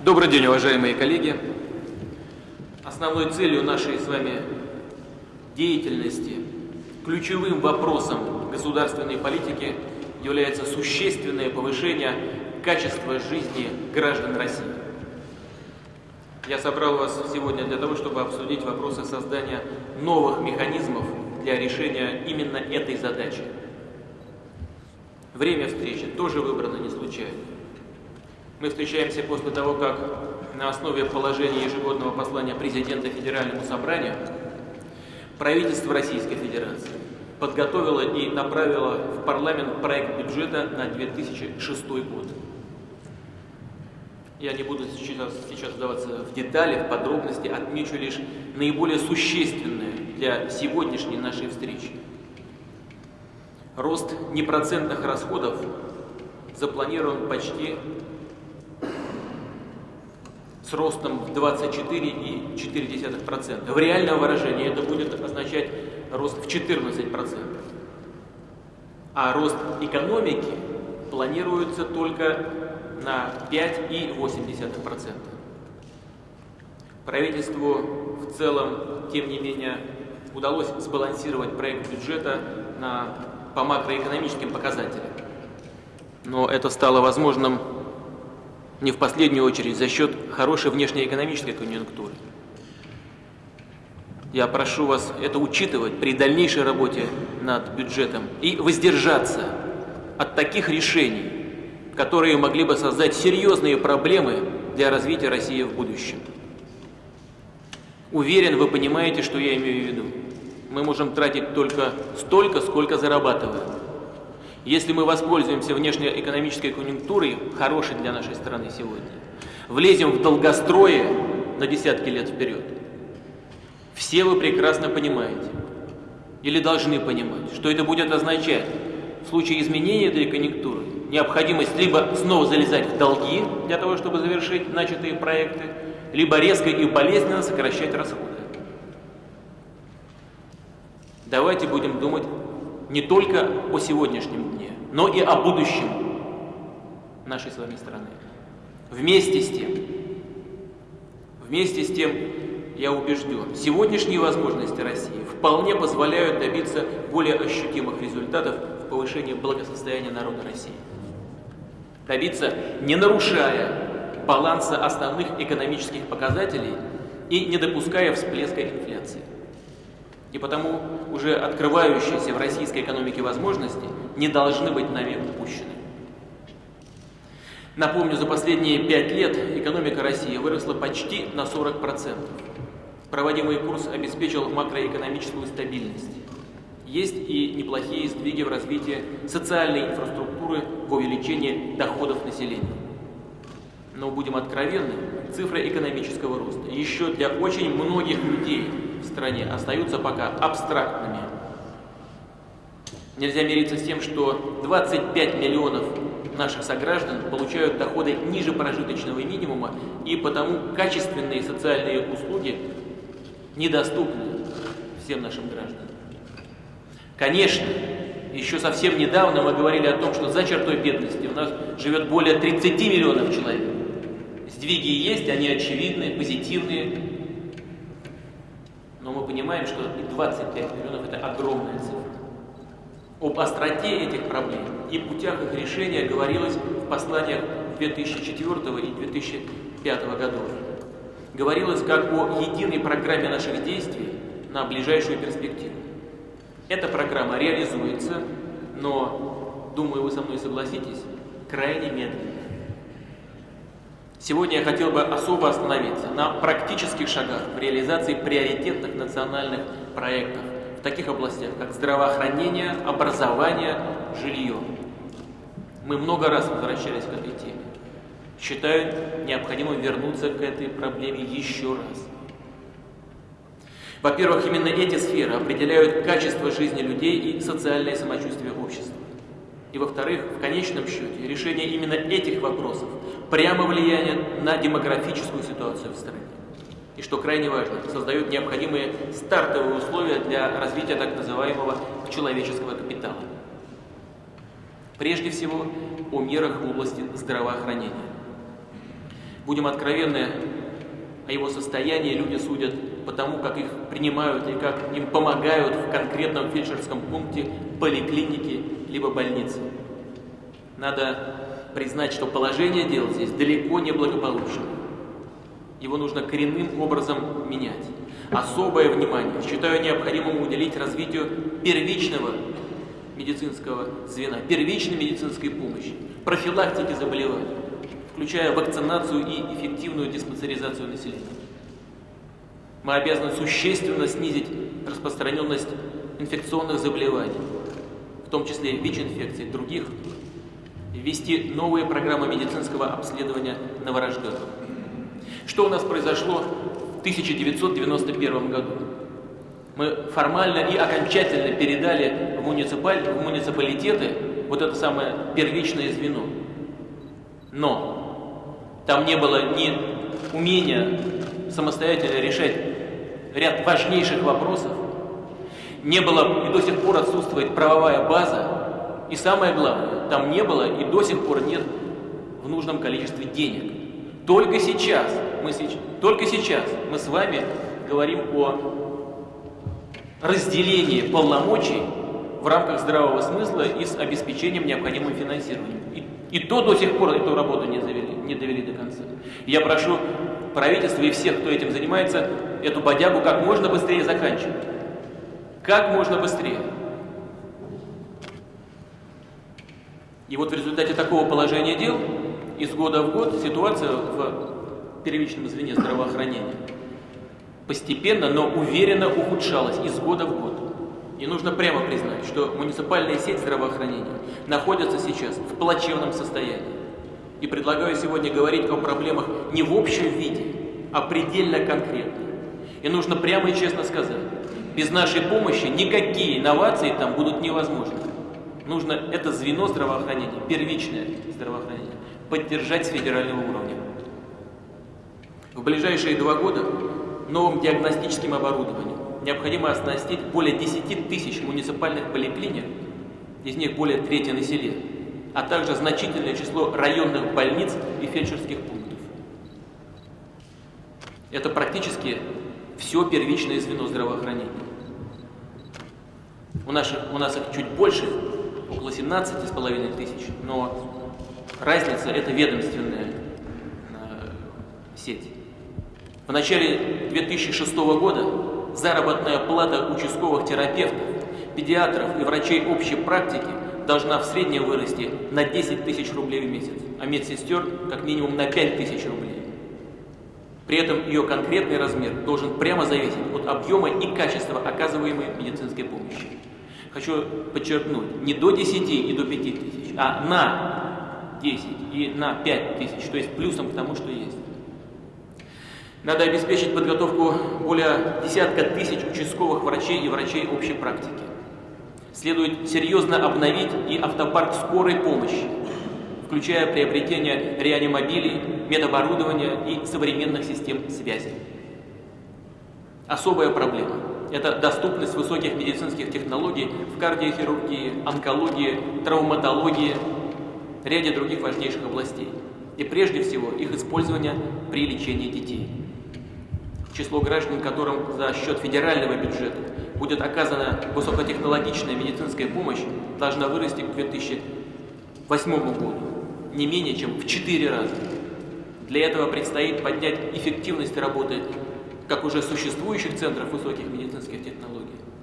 Добрый день, уважаемые коллеги. Основной целью нашей с вами деятельности, ключевым вопросом государственной политики является существенное повышение качества жизни граждан России. Я собрал вас сегодня для того, чтобы обсудить вопросы создания новых механизмов для решения именно этой задачи. Время встречи тоже выбрано не случайно. Мы встречаемся после того, как на основе положения ежегодного послания президента Федеральному собранию правительство Российской Федерации подготовило и направило в парламент проект бюджета на 2006 год. Я не буду сейчас, сейчас вдаваться в детали, в подробности, отмечу лишь наиболее существенное для сегодняшней нашей встречи. Рост непроцентных расходов запланирован почти с ростом в 24,4%. В реальном выражении это будет означать рост в 14%. А рост экономики планируется только на 5,8%. Правительству в целом, тем не менее, удалось сбалансировать проект бюджета на, по макроэкономическим показателям. Но это стало возможным не в последнюю очередь за счет хорошей внешнеэкономической конъюнктуры. Я прошу вас это учитывать при дальнейшей работе над бюджетом и воздержаться от таких решений, которые могли бы создать серьезные проблемы для развития России в будущем. Уверен, вы понимаете, что я имею в виду. Мы можем тратить только столько, сколько зарабатываем. Если мы воспользуемся внешнеэкономической конъюнктурой, хорошей для нашей страны сегодня, влезем в долгострое на десятки лет вперед, все вы прекрасно понимаете, или должны понимать, что это будет означать в случае изменения этой конъюнктуры необходимость либо снова залезать в долги для того, чтобы завершить начатые проекты, либо резко и болезненно сокращать расходы. Давайте будем думать не только о сегодняшнем дне, но и о будущем нашей с вами страны. Вместе с тем, вместе с тем, я убежден, сегодняшние возможности России вполне позволяют добиться более ощутимых результатов в повышении благосостояния народа России. Добиться, не нарушая баланса основных экономических показателей и не допуская всплеска инфляции. И потому уже открывающиеся в российской экономике возможности не должны быть нами упущены. Напомню, за последние пять лет экономика России выросла почти на 40%. Проводимый курс обеспечил макроэкономическую стабильность. Есть и неплохие сдвиги в развитии социальной инфраструктуры в увеличении доходов населения. Но будем откровенны, цифры экономического роста еще для очень многих людей в стране остаются пока абстрактными. Нельзя мириться с тем, что 25 миллионов наших сограждан получают доходы ниже прожиточного минимума, и потому качественные социальные услуги недоступны всем нашим гражданам. Конечно, еще совсем недавно мы говорили о том, что за чертой бедности у нас живет более 30 миллионов человек. Сдвиги есть, они очевидны, позитивные. Но мы понимаем, что и 25 миллионов – это огромная цифра. Об остроте этих проблем и путях их решения говорилось в посланиях 2004 и 2005 годов. Говорилось как о единой программе наших действий на ближайшую перспективу. Эта программа реализуется, но, думаю, вы со мной согласитесь, крайне медленно. Сегодня я хотел бы особо остановиться на практических шагах в реализации приоритетных национальных проектов в таких областях, как здравоохранение, образование, жилье. Мы много раз возвращались к этой теме. Считаю необходимым вернуться к этой проблеме еще раз. Во-первых, именно эти сферы определяют качество жизни людей и социальное самочувствие общества. И во-вторых, в конечном счете, решение именно этих вопросов прямо влияет на демографическую ситуацию в стране. И что крайне важно, создает необходимые стартовые условия для развития так называемого человеческого капитала. Прежде всего, о мерах в области здравоохранения. Будем откровенны, о его состоянии люди судят по тому, как их принимают и как им помогают в конкретном фельдшерском пункте, поликлинике либо больнице. Надо признать, что положение дел здесь далеко не благополучное. Его нужно коренным образом менять. Особое внимание считаю необходимым уделить развитию первичного медицинского звена, первичной медицинской помощи, профилактики заболеваний, включая вакцинацию и эффективную диспансеризацию населения. Мы обязаны существенно снизить распространенность инфекционных заболеваний, в том числе ВИЧ-инфекций других, ввести новые программы медицинского обследования новорожденных. Что у нас произошло в 1991 году? Мы формально и окончательно передали в, муниципаль... в муниципалитеты вот это самое первичное звено. Но там не было ни умения самостоятельно решать ряд важнейших вопросов, не было и до сих пор отсутствует правовая база, и самое главное, там не было и до сих пор нет в нужном количестве денег. Только сейчас мы, только сейчас мы с вами говорим о разделении полномочий в рамках здравого смысла и с обеспечением необходимым финансированием. И, и то до сих пор эту работу не довели, не довели до конца. Я прошу правительство и всех, кто этим занимается, эту бодягу как можно быстрее заканчивать. Как можно быстрее. И вот в результате такого положения дел из года в год ситуация в первичном звене здравоохранения постепенно, но уверенно ухудшалась из года в год. И нужно прямо признать, что муниципальная сеть здравоохранения находится сейчас в плачевном состоянии. И предлагаю сегодня говорить о проблемах не в общем виде, а предельно конкретно. И нужно прямо и честно сказать, без нашей помощи никакие инновации там будут невозможны. Нужно это звено здравоохранения, первичное здравоохранение, поддержать с федерального уровня. В ближайшие два года новым диагностическим оборудованием необходимо оснастить более 10 тысяч муниципальных поликлиник, из них более трети на селе, а также значительное число районных больниц и фельдшерских пунктов. Это практически все первичное звено здравоохранения. У нас, у нас их чуть больше, около 17,5 тысяч, но разница – это ведомственная э, сеть. В начале 2006 года заработная плата участковых терапевтов, педиатров и врачей общей практики должна в среднем вырасти на 10 тысяч рублей в месяц, а медсестер как минимум на 5 тысяч рублей. При этом ее конкретный размер должен прямо зависеть от объема и качества оказываемой медицинской помощи. Хочу подчеркнуть, не до 10 и до 5 тысяч, а на 10 и на 5 тысяч, то есть плюсом к тому, что есть. Надо обеспечить подготовку более десятка тысяч участковых врачей и врачей общей практики. Следует серьезно обновить и автопарк скорой помощи, включая приобретение реанимобилей, медоборудования и современных систем связи. Особая проблема – это доступность высоких медицинских технологий в кардиохирургии, онкологии, травматологии, ряде других важнейших областей. И прежде всего их использование при лечении детей. Число граждан, которым за счет федерального бюджета будет оказана высокотехнологичная медицинская помощь, должна вырасти к 2008 году не менее чем в 4 раза. Для этого предстоит поднять эффективность работы как уже существующих центров высоких медицинских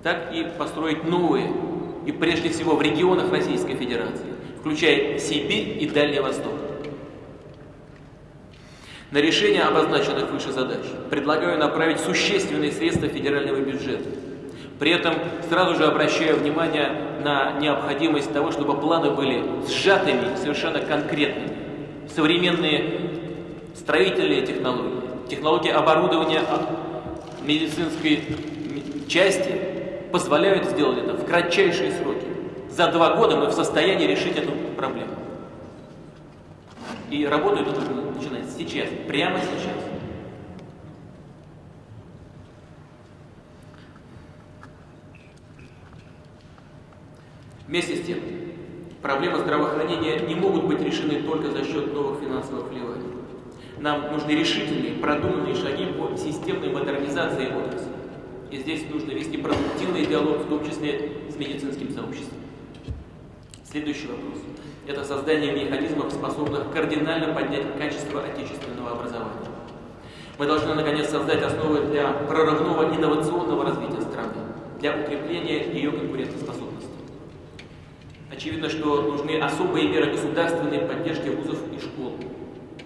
так и построить новые, и прежде всего в регионах Российской Федерации, включая Сибирь и Дальний Восток. На решение обозначенных выше задач предлагаю направить существенные средства федерального бюджета – при этом сразу же обращаю внимание на необходимость того, чтобы планы были сжатыми, совершенно конкретными. Современные строительные технологии, технологии оборудования медицинской части позволяют сделать это в кратчайшие сроки. За два года мы в состоянии решить эту проблему. И работу эту нужно начинать сейчас, прямо сейчас. Вместе с тем, проблемы здравоохранения не могут быть решены только за счет новых финансовых вливаний. Нам нужны решительные, продуманные шаги по системной модернизации отрасли. И здесь нужно вести продуктивный диалог, в том числе с медицинским сообществом. Следующий вопрос. Это создание механизмов, способных кардинально поднять качество отечественного образования. Мы должны, наконец, создать основы для прорывного инновационного развития страны, для укрепления ее конкурентоспособности. Очевидно, что нужны особые меры государственной поддержки вузов и школ,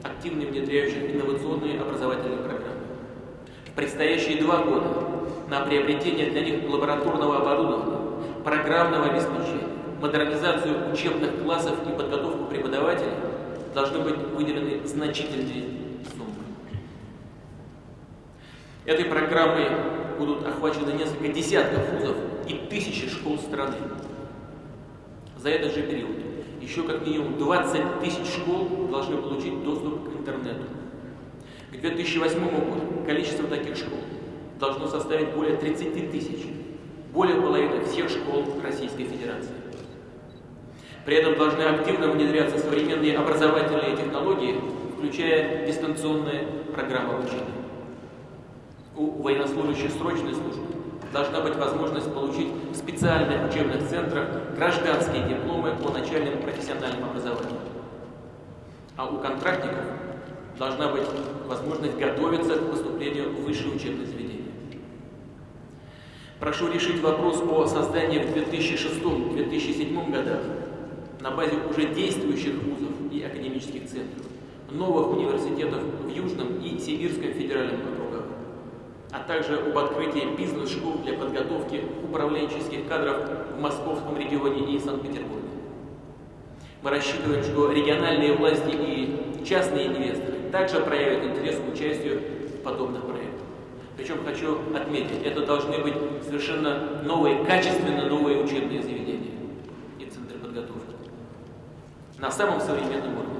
активно внедряющих инновационные образовательные программы. В предстоящие два года на приобретение для них лабораторного оборудования, программного обеспечения, модернизацию учебных классов и подготовку преподавателей должны быть выделены значительные суммы. Этой программой будут охвачены несколько десятков вузов и тысячи школ страны. За этот же период еще как минимум 20 тысяч школ должны получить доступ к интернету. К 2008 году количество таких школ должно составить более 30 тысяч, более половины всех школ Российской Федерации. При этом должны активно внедряться современные образовательные технологии, включая дистанционные программы обучения. У военнослужащих срочной службы должна быть возможность получить в специальных учебных центрах гражданские дипломы по начальному профессиональному образованию. А у контрактников должна быть возможность готовиться к поступлению в высшее учебное заведение. Прошу решить вопрос о создании в 2006-2007 годах на базе уже действующих вузов и академических центров, новых университетов в Южном и Сибирском федеральном округах, а также об открытии бизнес-школ для подготовки управленческих кадров в Московском регионе и Санкт-Петербурге. Мы рассчитываем, что региональные власти и частные инвесторы также проявят интерес к участию в подобных проектах. Причем хочу отметить, это должны быть совершенно новые, качественно новые учебные заведения на самом современном уровне.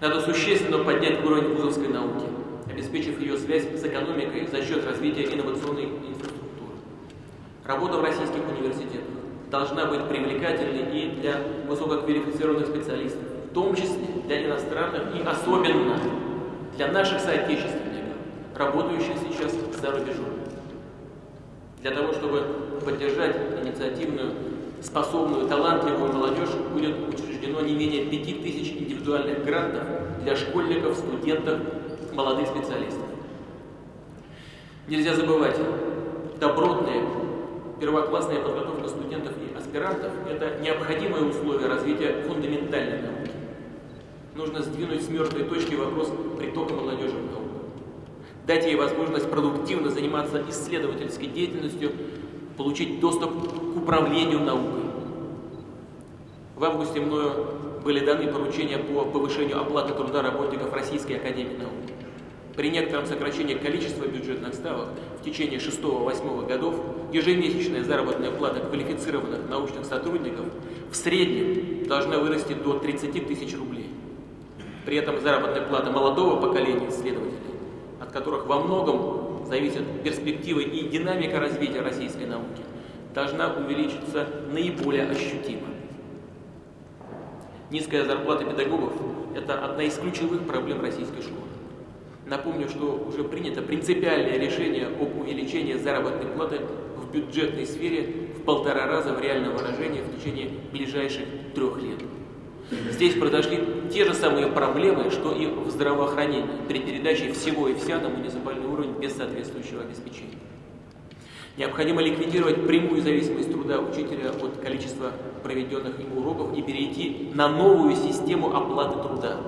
Надо существенно поднять уровень вузовской науки, обеспечив ее связь с экономикой за счет развития инновационной инфраструктуры. Работа в российских университетах должна быть привлекательной и для высококвалифицированных специалистов, в том числе для иностранных и особенно для наших соотечественников, работающих сейчас за рубежом. Для того, чтобы поддержать инициативную способную, талантливую молодежь будет учреждено не менее 5000 индивидуальных грантов для школьников, студентов, молодых специалистов. Нельзя забывать, добротная первоклассная подготовка студентов и аспирантов – это необходимое условие развития фундаментальной науки. Нужно сдвинуть с мертвой точки вопрос притока молодежи в науку. Дать ей возможность продуктивно заниматься исследовательской деятельностью получить доступ к управлению наукой. В августе мною были даны поручения по повышению оплаты труда работников Российской Академии Наук. При некотором сокращении количества бюджетных ставок в течение 6-8 годов ежемесячная заработная плата квалифицированных научных сотрудников в среднем должна вырасти до 30 тысяч рублей. При этом заработная плата молодого поколения исследователей, которых во многом зависят перспективы и динамика развития российской науки, должна увеличиться наиболее ощутимо. Низкая зарплата педагогов – это одна из ключевых проблем российской школы. Напомню, что уже принято принципиальное решение об увеличении заработной платы в бюджетной сфере в полтора раза в реальном выражении в течение ближайших трех лет. Здесь произошли те же самые проблемы, что и в здравоохранении при передаче всего и вся на муниципальный уровень без соответствующего обеспечения. Необходимо ликвидировать прямую зависимость труда учителя от количества проведенных им уроков и перейти на новую систему оплаты труда.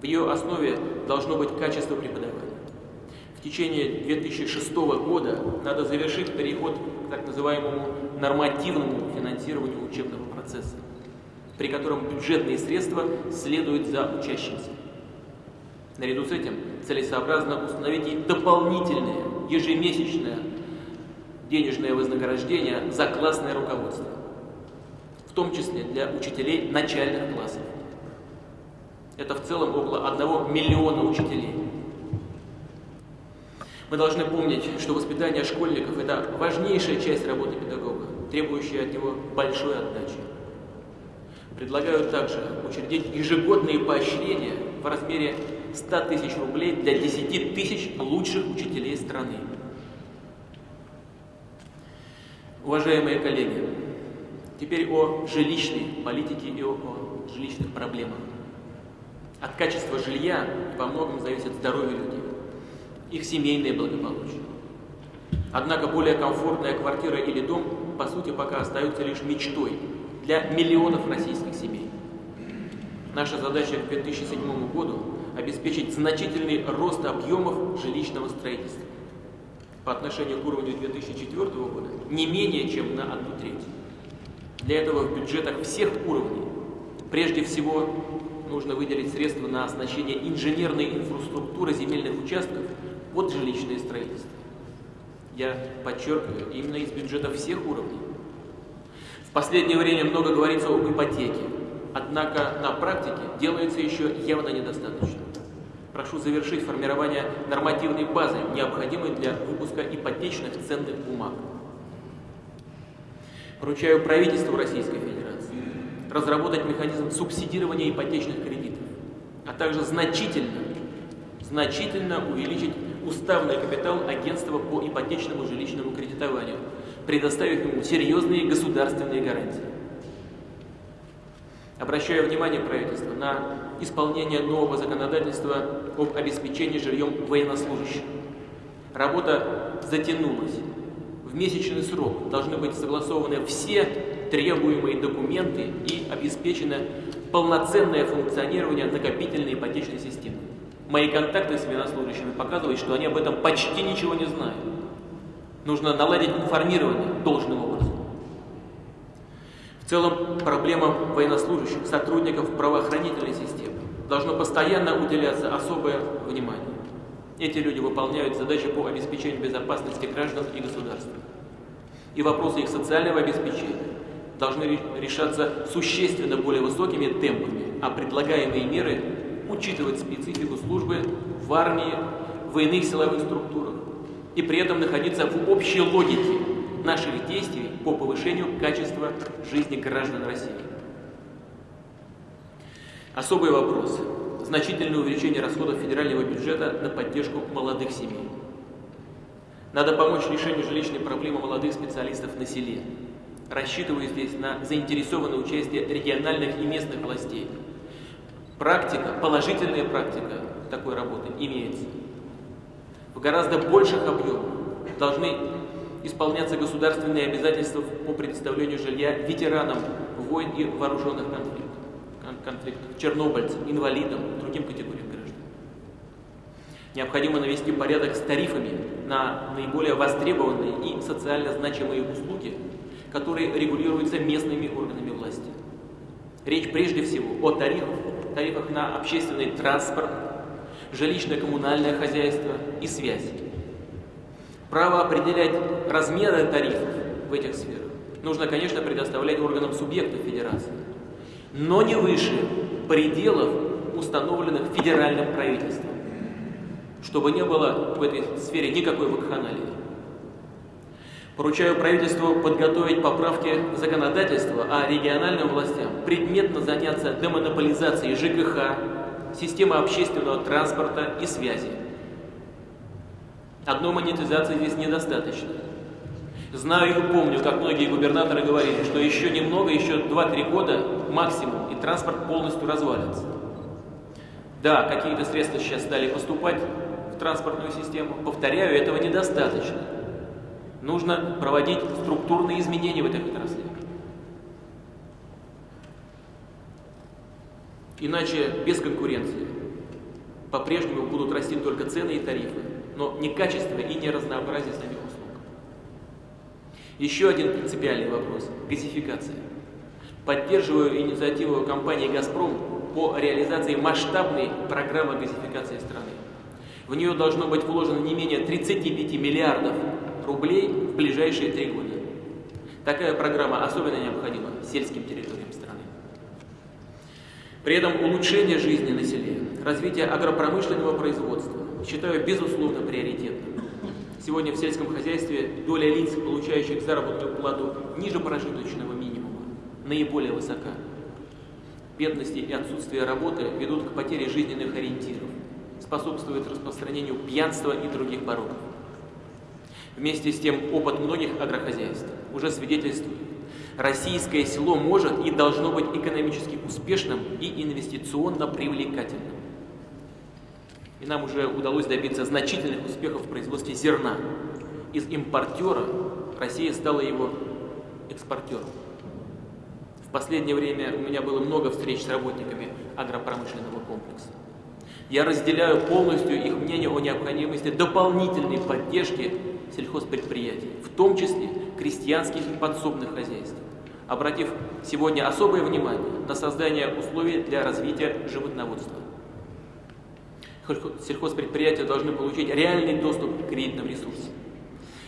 В ее основе должно быть качество преподавания. В течение 2006 года надо завершить переход к так называемому нормативному финансированию учебного процесса при котором бюджетные средства следуют за учащимся. Наряду с этим целесообразно установить и дополнительное ежемесячное денежное вознаграждение за классное руководство, в том числе для учителей начальных классов. Это в целом около 1 миллиона учителей. Мы должны помнить, что воспитание школьников – это важнейшая часть работы педагога, требующая от него большой отдачи. Предлагаю также учредить ежегодные поощрения в размере 100 тысяч рублей для 10 тысяч лучших учителей страны. Уважаемые коллеги, теперь о жилищной политике и о, о жилищных проблемах. От качества жилья во многом зависит здоровье людей, их семейное благополучие. Однако более комфортная квартира или дом, по сути, пока остаются лишь мечтой для миллионов российских. Наша задача к 2007 году – обеспечить значительный рост объемов жилищного строительства по отношению к уровню 2004 года не менее чем на одну треть. Для этого в бюджетах всех уровней прежде всего нужно выделить средства на оснащение инженерной инфраструктуры земельных участков под жилищное строительство. Я подчеркиваю, именно из бюджета всех уровней. В последнее время много говорится об ипотеке, однако на практике делается еще явно недостаточно. Прошу завершить формирование нормативной базы, необходимой для выпуска ипотечных ценных бумаг. Поручаю правительству Российской Федерации разработать механизм субсидирования ипотечных кредитов, а также значительно, значительно увеличить уставный капитал агентства по ипотечному жилищному кредитованию, предоставив ему серьезные государственные гарантии. Обращаю внимание правительства на исполнение нового законодательства об обеспечении жильем военнослужащих. Работа затянулась. В месячный срок должны быть согласованы все требуемые документы и обеспечено полноценное функционирование накопительной ипотечной системы. Мои контакты с военнослужащими показывают, что они об этом почти ничего не знают. Нужно наладить информирование должным. В целом, проблемам военнослужащих, сотрудников правоохранительной системы должно постоянно уделяться особое внимание. Эти люди выполняют задачи по обеспечению безопасности граждан и государства. И вопросы их социального обеспечения должны решаться существенно более высокими темпами, а предлагаемые меры учитывать специфику службы в армии, в иных силовых структурах и при этом находиться в общей логике наших действий по повышению качества жизни граждан России. Особый вопрос. Значительное увеличение расходов федерального бюджета на поддержку молодых семей. Надо помочь решению жилищной проблемы молодых специалистов на селе. Рассчитываю здесь на заинтересованное участие региональных и местных властей – Практика, положительная практика такой работы имеется. В гораздо больших объемах должны исполняться государственные обязательства по предоставлению жилья ветеранам войн и вооруженных конфликтов, конфликтов чернобыльцам, инвалидам, другим категориям граждан. Необходимо навести порядок с тарифами на наиболее востребованные и социально значимые услуги, которые регулируются местными органами власти. Речь прежде всего о тарифах, тарифах на общественный транспорт, жилищно-коммунальное хозяйство и связь. Право определять размеры тарифов в этих сферах нужно, конечно, предоставлять органам субъектов федерации, но не выше пределов, установленных федеральным правительством, чтобы не было в этой сфере никакой вакханалии. Поручаю правительству подготовить поправки в законодательство, а региональным властям предметно заняться демонополизацией ЖКХ, системы общественного транспорта и связи. Одной монетизации здесь недостаточно. Знаю и помню, как многие губернаторы говорили, что еще немного, еще 2-3 года максимум, и транспорт полностью развалится. Да, какие-то средства сейчас стали поступать в транспортную систему. Повторяю, этого недостаточно. Нужно проводить структурные изменения в этой отрасли. Иначе без конкуренции по-прежнему будут расти только цены и тарифы, но не качество и не разнообразие самих услуг. Еще один принципиальный вопрос – газификация. Поддерживаю инициативу компании «Газпром» по реализации масштабной программы газификации страны. В нее должно быть вложено не менее 35 миллиардов рублей в ближайшие три года. Такая программа особенно необходима сельским территориям. При этом улучшение жизни на селе, развитие агропромышленного производства считаю безусловно приоритетным. Сегодня в сельском хозяйстве доля лиц, получающих заработную плату ниже прожиточного минимума, наиболее высока. бедности и отсутствие работы ведут к потере жизненных ориентиров, способствуют распространению пьянства и других пороков. Вместе с тем опыт многих агрохозяйств уже свидетельствует, российское село может и должно быть экономически успешным и инвестиционно привлекательным. И нам уже удалось добиться значительных успехов в производстве зерна. Из импортера Россия стала его экспортером. В последнее время у меня было много встреч с работниками агропромышленного комплекса. Я разделяю полностью их мнение о необходимости дополнительной поддержки сельхозпредприятий, в том числе крестьянских и подсобных хозяйств, обратив сегодня особое внимание на создание условий для развития животноводства. Сельхозпредприятия должны получить реальный доступ к кредитным ресурсам.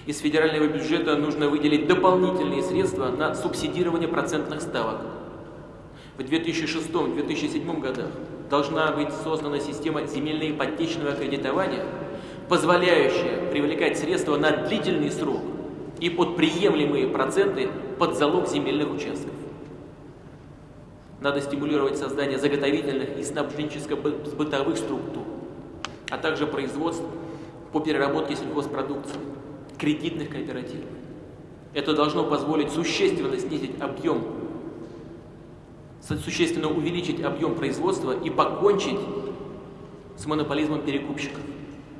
Из федерального бюджета нужно выделить дополнительные средства на субсидирование процентных ставок. В 2006-2007 годах должна быть создана система земельно-ипотечного кредитования, позволяющая привлекать средства на длительный срок и под приемлемые проценты под залог земельных участков. Надо стимулировать создание заготовительных и снабженческо-бытовых структур, а также производств по переработке сельхозпродукции кредитных кооперативов. Это должно позволить существенно снизить объем, существенно увеличить объем производства и покончить с монополизмом перекупщиков,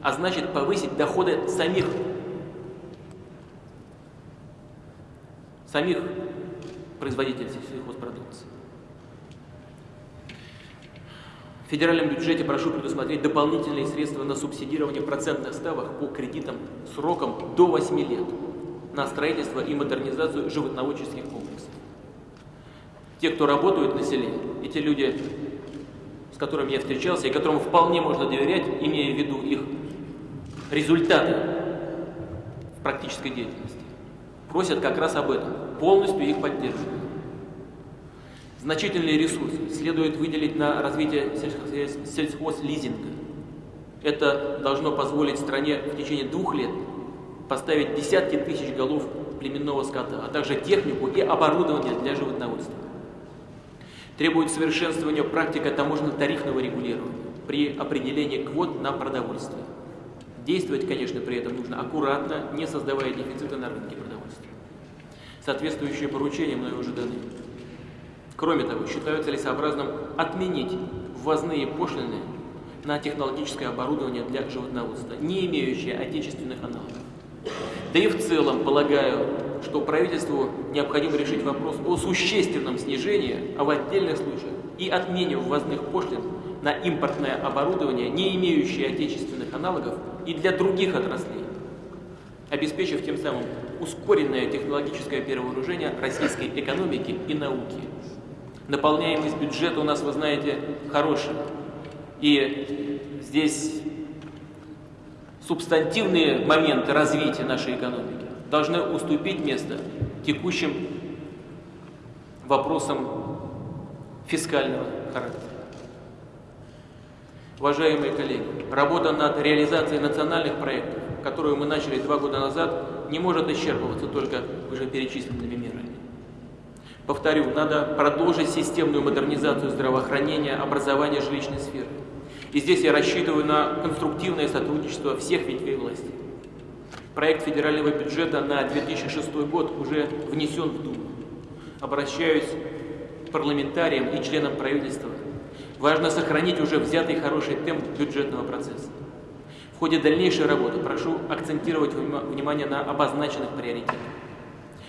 а значит повысить доходы самих, самих производителей сельхозпродукции. В федеральном бюджете прошу предусмотреть дополнительные средства на субсидирование процентных ставок по кредитам сроком до 8 лет на строительство и модернизацию животноводческих комплексов. Те, кто работают на селе, и те люди, с которыми я встречался, и которым вполне можно доверять, имея в виду их результаты в практической деятельности, просят как раз об этом, полностью их поддерживать. Значительные ресурсы следует выделить на развитие сельхозлизинга. Это должно позволить стране в течение двух лет поставить десятки тысяч голов племенного скота, а также технику и оборудование для животноводства. Требует совершенствования практика таможенно-тарифного регулирования при определении квот на продовольствие. Действовать, конечно, при этом нужно аккуратно, не создавая дефицита на рынке продовольствия. Соответствующие поручения мною уже даны. Кроме того, считаю целесообразным отменить ввозные пошлины на технологическое оборудование для животноводства, не имеющее отечественных аналогов. Да и в целом полагаю, что правительству необходимо решить вопрос о существенном снижении, а в отдельных случаях и отмене ввозных пошлин на импортное оборудование, не имеющее отечественных аналогов, и для других отраслей, обеспечив тем самым ускоренное технологическое перевооружение российской экономики и науки. Наполняемость бюджета у нас, вы знаете, хорошая. И здесь субстантивные моменты развития нашей экономики должны уступить место текущим вопросам фискального характера. Уважаемые коллеги, работа над реализацией национальных проектов, которую мы начали два года назад, не может исчерпываться только вышеперечисленными мерами. Повторю, надо продолжить системную модернизацию здравоохранения, образования, жилищной сферы. И здесь я рассчитываю на конструктивное сотрудничество всех ветвей власти. Проект федерального бюджета на 2006 год уже внесен в Думу. Обращаюсь к парламентариям и членам правительства. Важно сохранить уже взятый хороший темп бюджетного процесса. В ходе дальнейшей работы прошу акцентировать внимание на обозначенных приоритетах.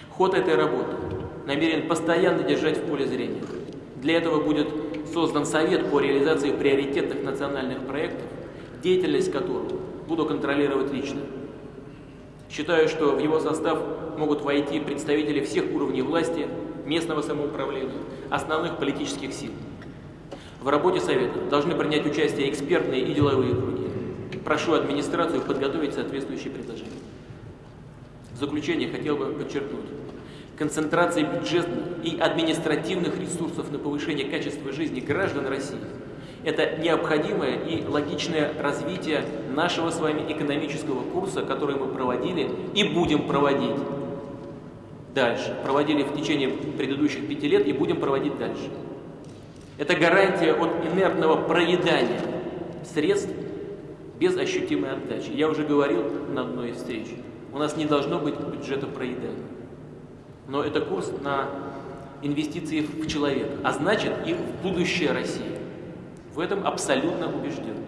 Ход этой работы намерен постоянно держать в поле зрения. Для этого будет создан Совет по реализации приоритетных национальных проектов, деятельность которого буду контролировать лично. Считаю, что в его состав могут войти представители всех уровней власти, местного самоуправления, основных политических сил. В работе Совета должны принять участие экспертные и деловые круги. Прошу администрацию подготовить соответствующие предложения. В заключение хотел бы подчеркнуть, концентрации бюджетных и административных ресурсов на повышение качества жизни граждан России – это необходимое и логичное развитие нашего с вами экономического курса, который мы проводили и будем проводить дальше. Проводили в течение предыдущих пяти лет и будем проводить дальше. Это гарантия от инертного проедания средств без ощутимой отдачи. Я уже говорил на одной из встреч, у нас не должно быть бюджета проедания. Но это курс на инвестиции в человека, а значит и в будущее России. В этом абсолютно убежден.